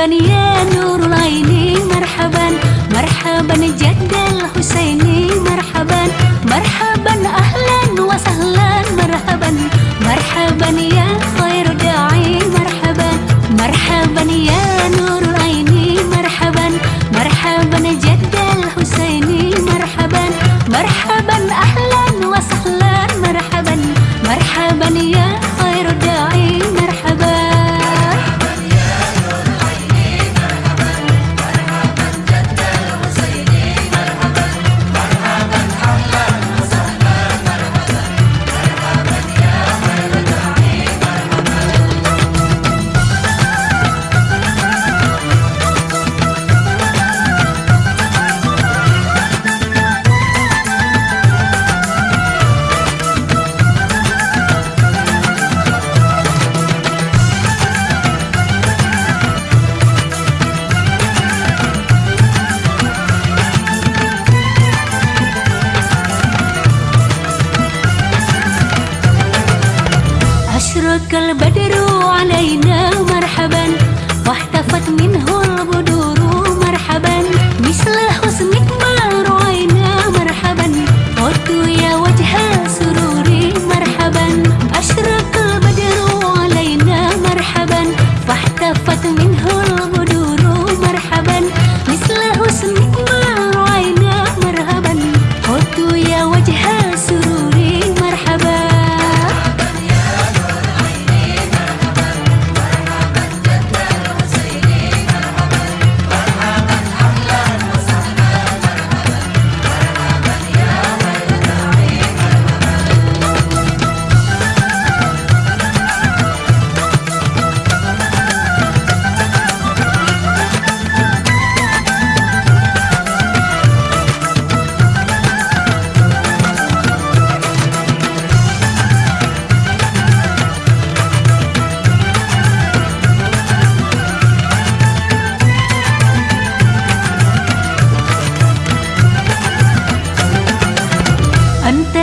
مرحبا يا نور العيني مرحبا مرحبا جد الحسيني مرحبا مرحبا أهلا توكل بدر علينا مرحبا واحتفت منه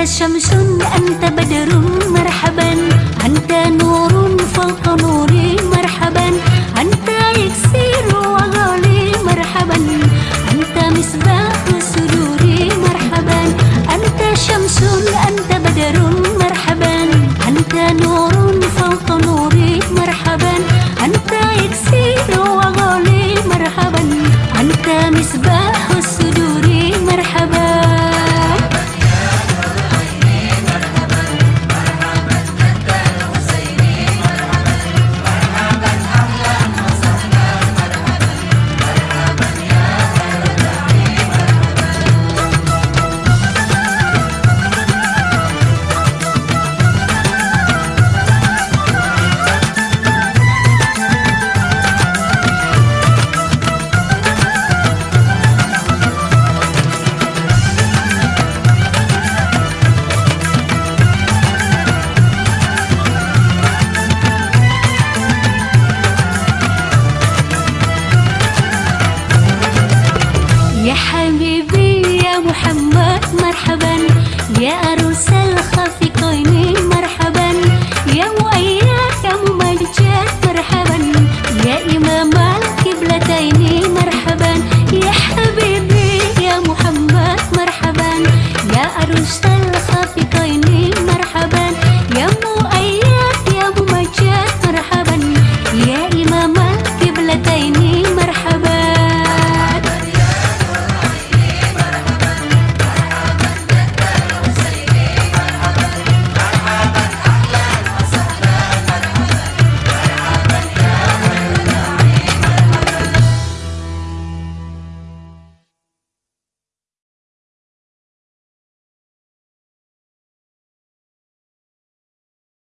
شمس أنت بدر مرحبا أنت نور فوق نور. مرحبا. يا عروس الخفي